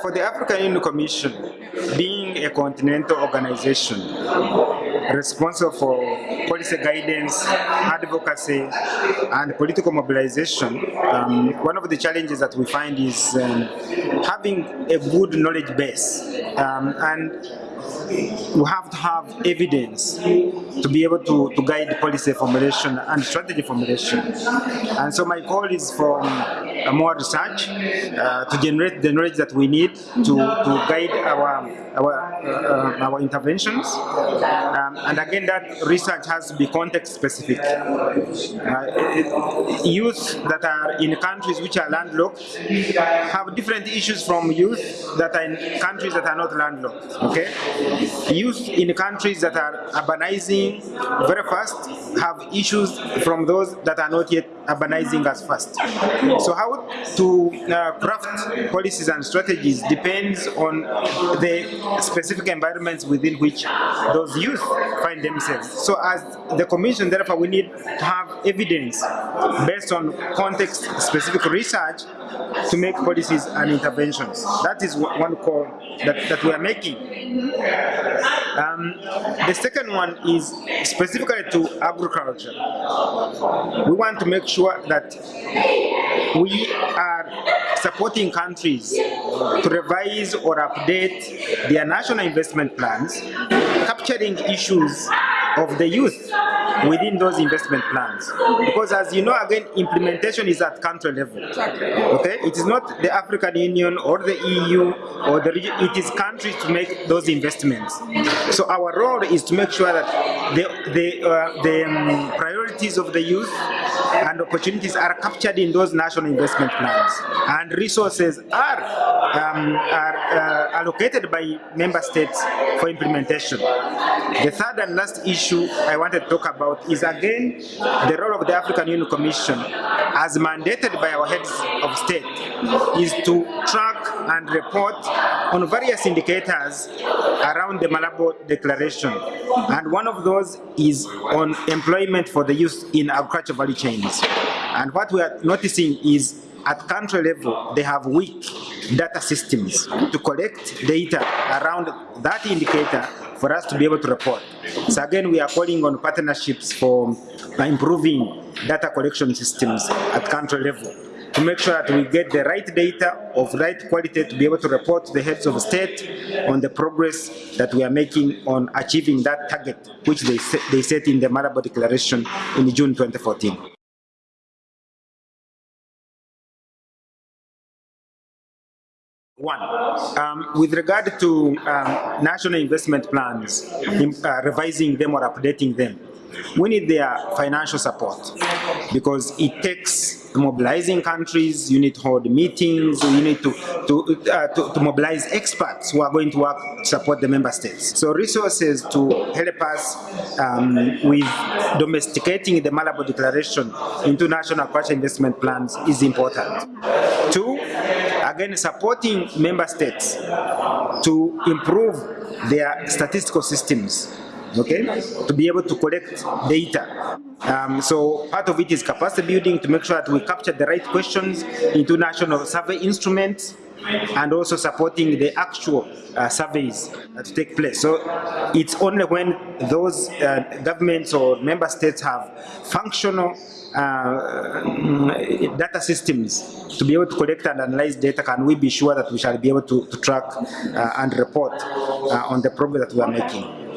for the African Union Commission, being a continental organization responsible for policy guidance, advocacy, and political mobilization, um, one of the challenges that we find is um, having a good knowledge base. Um, and we have to have evidence to be able to, to guide policy formulation and strategy formulation. And so my call is for uh, more research uh, to generate the knowledge that we need to, to guide our, our, uh, our interventions. Um, and again, that research has to be context specific. Uh, youth that are in countries which are landlocked have different issues from youth that are in countries that are not landlocked. Okay, youth in countries that are urbanizing very fast have issues from those that are not yet urbanizing as fast. So how to uh, craft policies and strategies depends on the specific environments within which those youth find themselves. So as the commission, therefore, we need to have evidence based on context-specific research to make policies and interventions. That is one call that, that we are making. Um, the second one is specifically to agriculture. We want to make sure that we are supporting countries to revise or update their national investment plans, capturing issues of the youth within those investment plans. Because as you know, again, implementation is at country level. Okay, it is not the African Union or the EU or the region, it is countries to make those investments. So our role is to make sure that the, the, uh, the um, priorities of the youth and opportunities are captured in those national investment plans and resources are, um, are uh, allocated by member states for implementation. The third and last issue I wanted to talk about is again the role of the African Union Commission as mandated by our heads of state is to track and report on various indicators around the Malabo Declaration. And one of those is on employment for the youth in agriculture value chains. And what we are noticing is at country level, they have weak data systems to collect data around that indicator for us to be able to report. So again, we are calling on partnerships for improving data collection systems at country level to make sure that we get the right data of right quality to be able to report to the heads of state on the progress that we are making on achieving that target which they set, they set in the Malabo Declaration in June 2014. One, um, with regard to um, national investment plans, uh, revising them or updating them, we need their financial support because it takes mobilizing countries, you need to hold meetings, you need to, to, uh, to, to, mobilize experts who are going to work to support the member states. So resources to help us um, with domesticating the Malabo Declaration into national agriculture investment plans is important. Two, again, supporting member states to improve their statistical systems okay, to be able to collect data. Um, so part of it is capacity building to make sure that we capture the right questions into national survey instruments and also supporting the actual uh, surveys that take place. So it's only when those uh, governments or member states have functional uh, data systems to be able to collect and analyze data can we be sure that we shall be able to, to track uh, and report uh, on the progress that we are making.